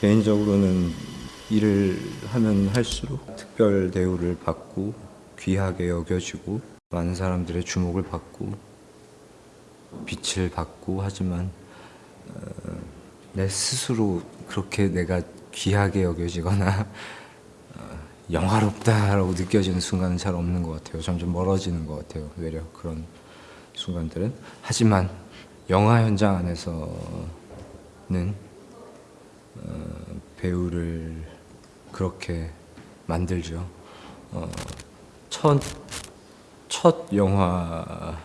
개인적으로는 일을 하면 할수록 특별 대우를 받고 귀하게 여겨지고 많은 사람들의 주목을 받고 빛을 받고 하지만 어, 내 스스로 그렇게 내가 귀하게 여겨지거나 어, 영화롭다라고 느껴지는 순간은 잘 없는 것 같아요. 점점 멀어지는 것 같아요. 외려 그런 순간들은 하지만 영화 현장 안에서는 어, 배우를 그렇게 만들죠. 어, 첫, 첫 영화가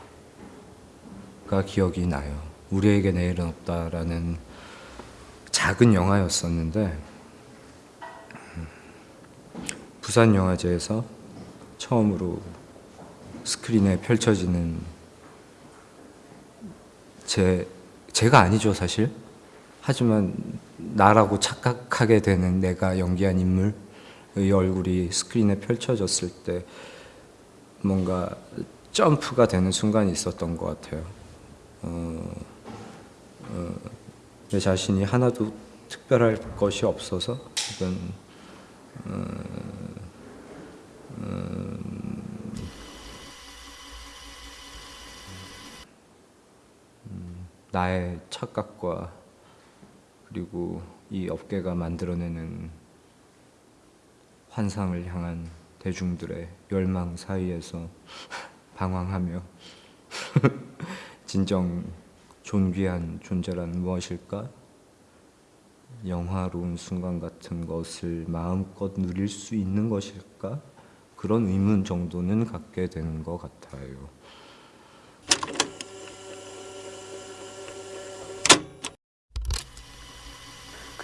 기억이 나요. 우리에게 내일은 없다라는 작은 영화였었는데 음, 부산 영화제에서 처음으로 스크린에 펼쳐지는 제 제가 아니죠 사실 하지만 나라고 착각하게 되는 내가 연기한 인물의 얼굴이 스크린에 펼쳐졌을 때 뭔가 점프가 되는 순간이 있었던 것 같아요. 어, 어, 내 자신이 하나도 특별할 것이 없어서 이건 어, 음, 나의 착각과 그리고 이 업계가 만들어내는 환상을 향한 대중들의 열망 사이에서 방황하며 진정 존귀한 존재란 무엇일까? 영화로운 순간 같은 것을 마음껏 누릴 수 있는 것일까? 그런 의문 정도는 갖게 되는 것 같아요.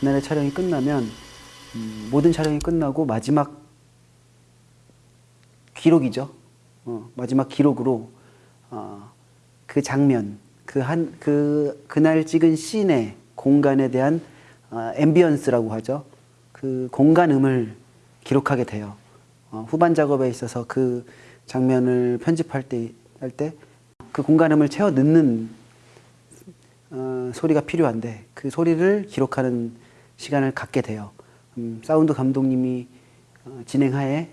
그날의 촬영이 끝나면 음, 모든 촬영이 끝나고 마지막 기록이죠. 어, 마지막 기록으로 어, 그 장면, 그 한 그 그날 찍은 씬의 공간에 대한 어, ambience라고 하죠. 그 공간음을 기록하게 돼요. 어, 후반 작업에 있어서 그 장면을 편집할 때 할 때 그 공간음을 채워 넣는 어, 소리가 필요한데 그 소리를 기록하는 시간을 갖게 돼요. 음, 사운드 감독님이 어, 진행하에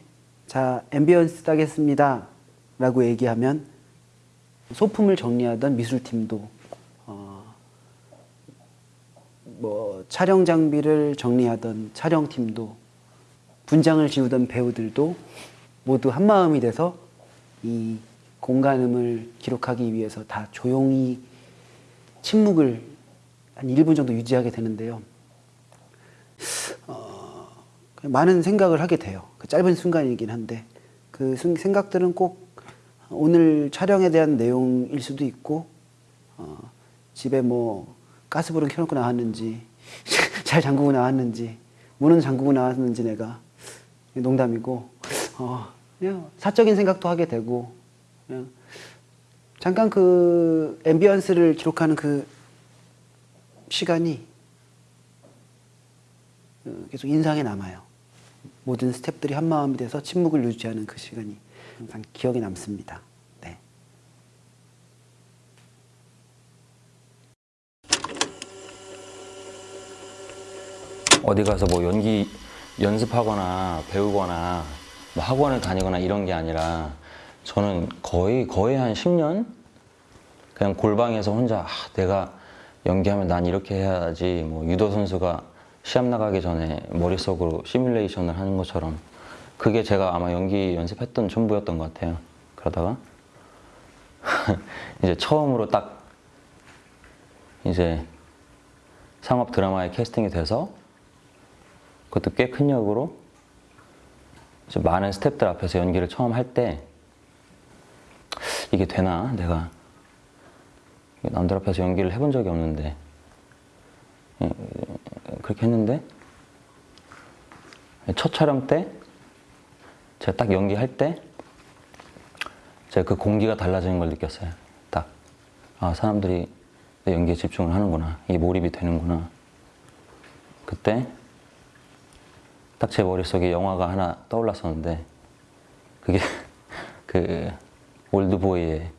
자 ambience 따겠습니다 라고 얘기하면 소품을 정리하던 미술팀도 어, 뭐 촬영 장비를 정리하던 촬영팀도 분장을 지우던 배우들도 모두 한마음이 돼서 이 공간음을 기록하기 위해서 다 조용히 침묵을 한 1분 정도 유지하게 되는데요. 어, 많은 생각을 하게 돼요. 그 짧은 순간이긴 한데 그 생각들은 꼭 오늘 촬영에 대한 내용일 수도 있고 어, 집에 뭐 가스불은 켜놓고 나왔는지 잘 잠그고 나왔는지 문은 잠그고 나왔는지 내가 농담이고 어, 그냥 사적인 생각도 하게 되고 그냥 잠깐 그 앰비언스를 기록하는 그 시간이 어, 계속 인상에 남아요. 모든 스탭들이 한마음이 돼서 침묵을 유지하는 그 시간이 항상 기억에 남습니다. 네. 어디 가서 뭐 연기 연습하거나 배우거나 뭐 학원을 다니거나 이런 게 아니라 저는 거의 거의 한 10년 그냥 골방에서 혼자 아, 내가 연기하면 난 이렇게 해야지 뭐 유도 선수가 시합 나가기 전에 머릿속으로 시뮬레이션을 하는 것처럼 그게 제가 아마 연기 연습했던 전부였던 것 같아요. 그러다가 이제 처음으로 딱 이제 상업 드라마에 캐스팅이 돼서 그것도 꽤 큰 역으로 많은 스탭들 앞에서 연기를 처음 할 때 이게 되나 내가 남들 앞에서 연기를 해본 적이 없는데 예, 그렇게 했는데 첫 촬영 때 제가 딱 연기할 때 제가 그 공기가 달라지는 걸 느꼈어요. 딱 아, 사람들이 내 연기에 집중을 하는구나. 이게 몰입이 되는구나. 그때 딱 제 머릿속에 영화가 하나 떠올랐었는데 그게 그 올드보이의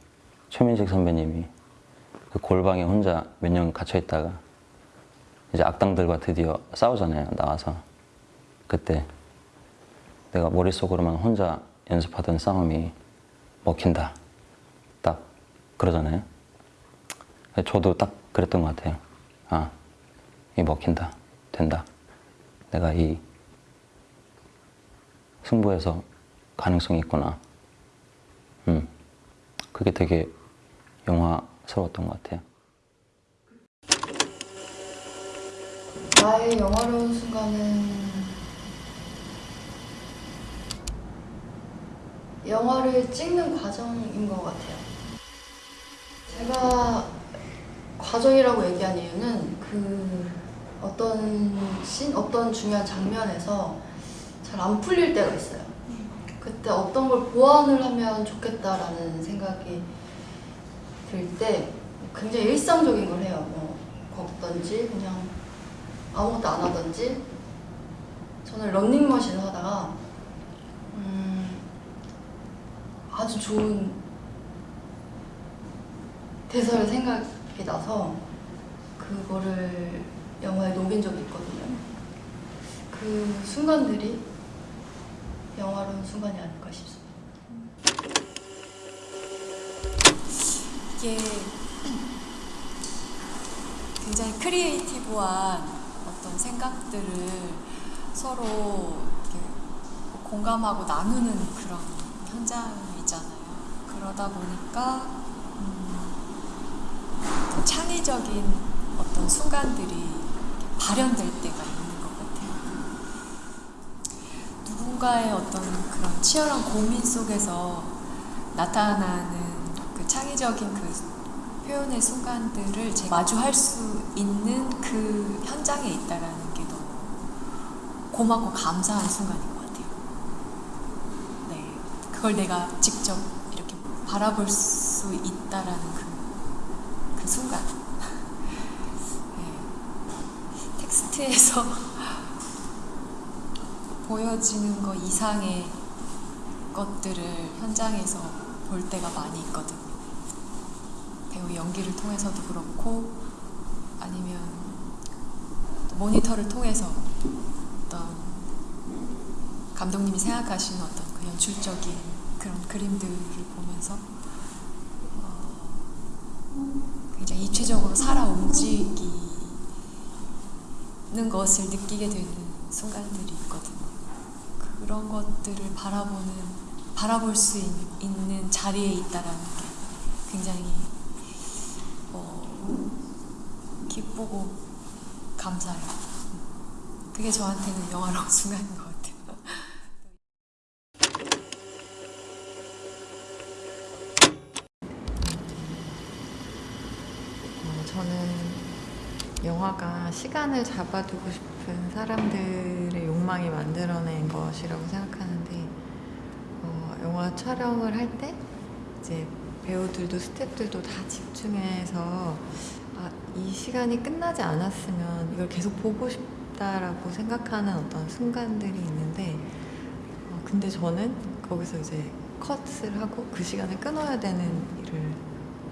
최민식 선배님이 그 골방에 혼자 몇 년 갇혀 있다가 이제 악당들과 드디어 싸우잖아요. 나와서 그때 내가 머릿속으로만 혼자 연습하던 싸움이 먹힌다. 딱 그러잖아요. 저도 딱 그랬던 것 같아요. 아, 이 먹힌다. 된다. 내가 이 승부에서 가능성이 있구나. 음, 그게 되게 영화스러웠던 것 같아요. 나의 영화로운 순간은 영화를 찍는 과정인 것 같아요. 제가 과정이라고 얘기한 이유는 그 어떤 씬, 어떤 중요한 장면에서 잘 안 풀릴 때가 있어요. 그때 어떤 걸 보완을 하면 좋겠다라는 생각이 들 때 굉장히 일상적인 걸 해요. 뭐 걷던지 그냥 아무것도 안 하던지 저는 런닝머신을 하다가 음, 아주 좋은 대사를 생각이 나서 그거를 영화에 녹인 적이 있거든요. 그 순간들이 영화로운 순간이 아닐까 싶습니다. 이게 굉장히 creative한 어떤 생각들을 서로 공감하고 나누는 그런 현장이잖아요. 그러다 보니까 음, 창의적인 어떤 순간들이 발현될 때가 있는 것 같아요. 누군가의 어떤 그런 치열한 고민 속에서 나타나는 그 창의적인 그 표현의 순간들을 마주할 수 있는 그 현장에 있다라는 게 너무 고맙고 감사한 순간인 것 같아요. 네, 그걸 내가 직접 이렇게 바라볼 수 있다라는 그, 그 순간. 네, 텍스트에서 보여지는 것 이상의 것들을 현장에서 볼 때가 많이 있거든요. 배우 연기를 통해서도 그렇고 아니면 또 모니터를 통해서 어떤 감독님이 생각하시는 어떤 그 연출적인 그런 그림들을 보면서 어, 굉장히 입체적으로 살아 움직이는 것을 느끼게 되는 순간들이 있거든요. 그런 것들을 바라보는 바라볼 수 있, 있는 자리에 있다라는 게 굉장히 어, 기쁘고 감사해요. 그게 저한테는 영화로운 순간인 것 같아요. 어, 저는 영화가 시간을 잡아두고 싶은 사람들의 욕망이 만들어낸 것이라고 생각하는데 어, 영화 촬영을 할 때 이제 배우들도 스태프들도 다 집중해서 아, 이 시간이 끝나지 않았으면 이걸 계속 보고 싶다라고 생각하는 어떤 순간들이 있는데 어, 근데 저는 거기서 이제 컷을 하고 그 시간을 끊어야 되는 일을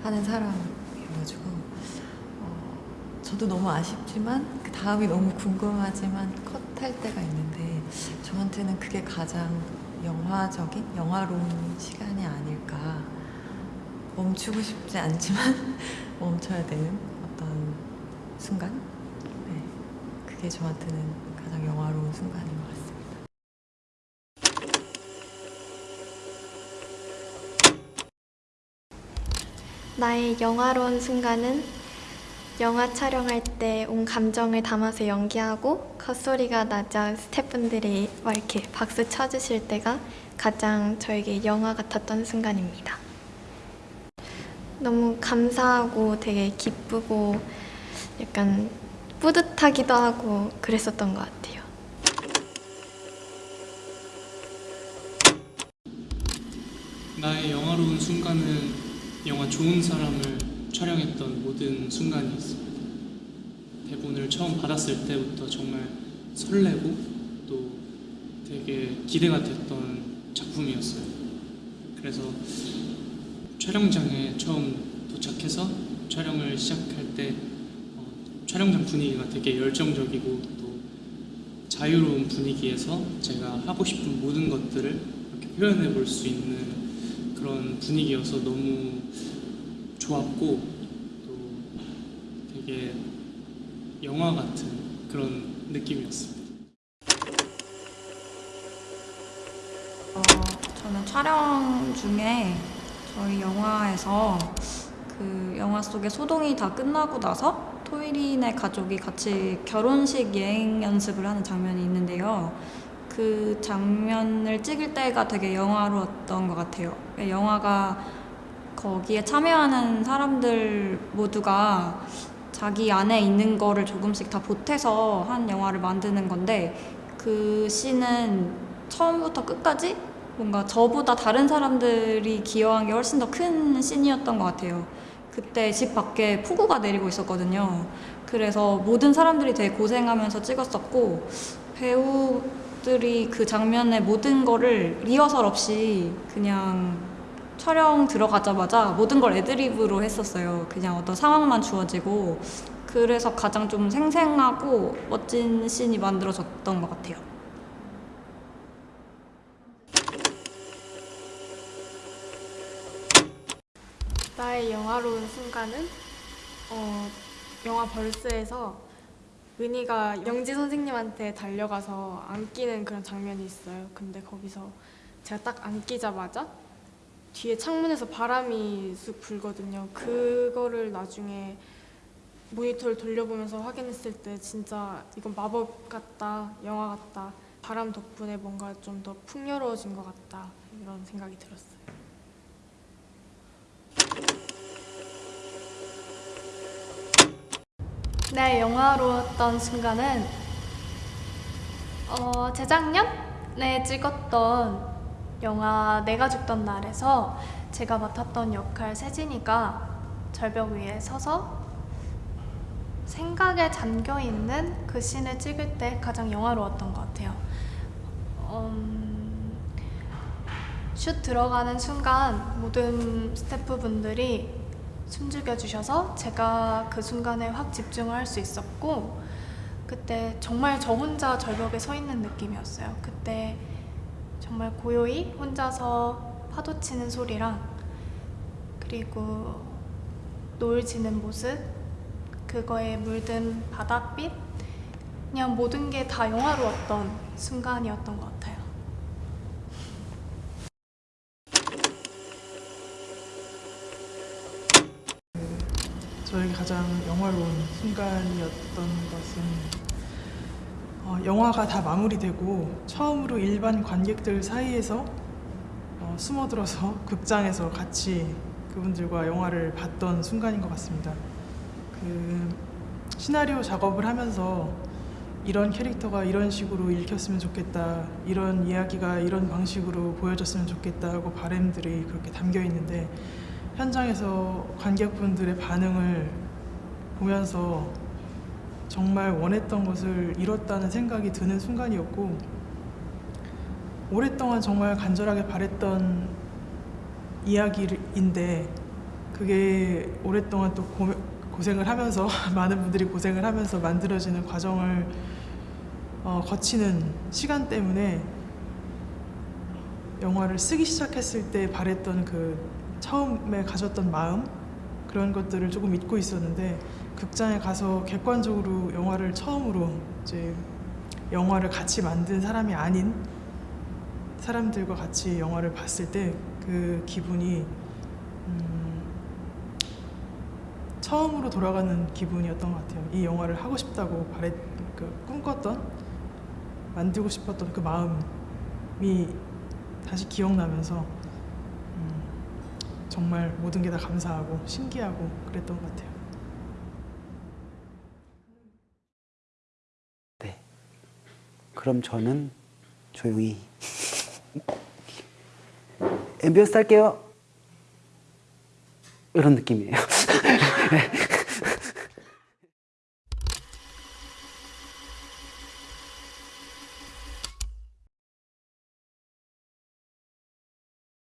하는 사람이어가지고 어, 저도 너무 아쉽지만 그 다음이 너무 궁금하지만 컷할 때가 있는데 저한테는 그게 가장 영화적인 영화로운 시간이 아닐까 멈추고 싶지 않지만 멈춰야 되는 어떤 순간 네, 그게 저한테는 가장 영화로운 순간인 것 같습니다. 나의 영화로운 순간은 영화 촬영할 때 온 감정을 담아서 연기하고 컷소리가 나자 스태프분들이 막 이렇게 박수 쳐주실 때가 가장 저에게 영화 같았던 순간입니다. 너무 감사하고 되게 기쁘고 약간 뿌듯하기도 하고 그랬었던 것 같아요. 나의 영화로운 순간은 영화 좋은 사람을 촬영했던 모든 순간이 있습니다. 대본을 처음 받았을 때부터 정말 설레고 또 되게 기대가 됐던 작품이었어요. 그래서 촬영장에 처음 도착해서 촬영을 시작할 때 어, 촬영장 분위기가 되게 열정적이고 또 자유로운 분위기에서 제가 하고 싶은 모든 것들을 이렇게 표현해 볼 수 있는 그런 분위기여서 너무 좋았고 또 되게 영화 같은 그런 느낌이었습니다. 어, 저는 촬영 중에 저희 영화에서 그 영화 속의 소동이 다 끝나고 나서 토이린의 가족이 같이 결혼식 예행 연습을 하는 장면이 있는데요. 그 장면을 찍을 때가 되게 영화로웠던 것 같아요. 영화가 거기에 참여하는 사람들 모두가 자기 안에 있는 거를 조금씩 다 보태서 한 영화를 만드는 건데 그 씬은 처음부터 끝까지 뭔가 저보다 다른 사람들이 기여한 게 훨씬 더 큰 씬이었던 것 같아요. 그때 집 밖에 폭우가 내리고 있었거든요. 그래서 모든 사람들이 되게 고생하면서 찍었었고 배우들이 그 장면의 모든 거를 리허설 없이 그냥 촬영 들어가자마자 모든 걸 애드립으로 했었어요. 그냥 어떤 상황만 주어지고 그래서 가장 좀 생생하고 멋진 씬이 만들어졌던 것 같아요. 나의 영화로운 순간은 어, 영화 벌스에서 은희가 영지 선생님한테 달려가서 안기는 그런 장면이 있어요. 근데 거기서 제가 딱 안기자마자 뒤에 창문에서 바람이 쑥 불거든요. 그거를 나중에 모니터를 돌려보면서 확인했을 때 진짜 이건 마법 같다, 영화 같다. 바람 덕분에 뭔가 좀 더 풍요로워진 것 같다 이런 생각이 들었어요. 네, 영화로웠던 순간은 어, 재작년에 찍었던 영화 내가 죽던 날에서 제가 맡았던 역할 세진이가 절벽 위에 서서 생각에 잠겨 있는 그 씬을 찍을 때 가장 영화로웠던 것 같아요. 음, 슛 들어가는 순간 모든 스태프분들이 숨죽여 주셔서 제가 그 순간에 확 집중을 할 수 있었고 그때 정말 저 혼자 절벽에 서 있는 느낌이었어요. 그때 정말 고요히 혼자서 파도 치는 소리랑 그리고 노을 지는 모습 그거에 물든 바닷빛 그냥 모든 게 다 영화로웠던 순간이었던 것 같아요. 저에게 가장 영화로운 순간이었던 것은 어, 영화가 다 마무리되고 처음으로 일반 관객들 사이에서 어, 숨어들어서 극장에서 같이 그분들과 영화를 봤던 순간인 것 같습니다. 그 시나리오 작업을 하면서 이런 캐릭터가 이런 식으로 읽혔으면 좋겠다, 이런 이야기가 이런 방식으로 보여졌으면 좋겠다 하고 바램들이 그렇게 담겨 있는데 현장에서 관객분들의 반응을 보면서 정말 원했던 것을 이뤘다는 생각이 드는 순간이었고 오랫동안 정말 간절하게 바랬던 이야기인데 그게 오랫동안 또 고, 고생을 하면서 많은 분들이 고생을 하면서 만들어지는 과정을 어, 거치는 시간 때문에 영화를 쓰기 시작했을 때 바랬던 그 처음에 가졌던 마음 그런 것들을 조금 잊고 있었는데 극장에 가서 객관적으로 영화를 처음으로 이제 영화를 같이 만든 사람이 아닌 사람들과 같이 영화를 봤을 때 그 기분이 음, 처음으로 돌아가는 기분이었던 것 같아요. 이 영화를 하고 싶다고 바랬, 그 꿈꿨던 만들고 싶었던 그 마음이 다시 기억나면서 음, 정말 모든 게 다 감사하고 신기하고 그랬던 것 같아요. 네. 그럼 저는 조용히 ambience 할게요. 이런 느낌이에요.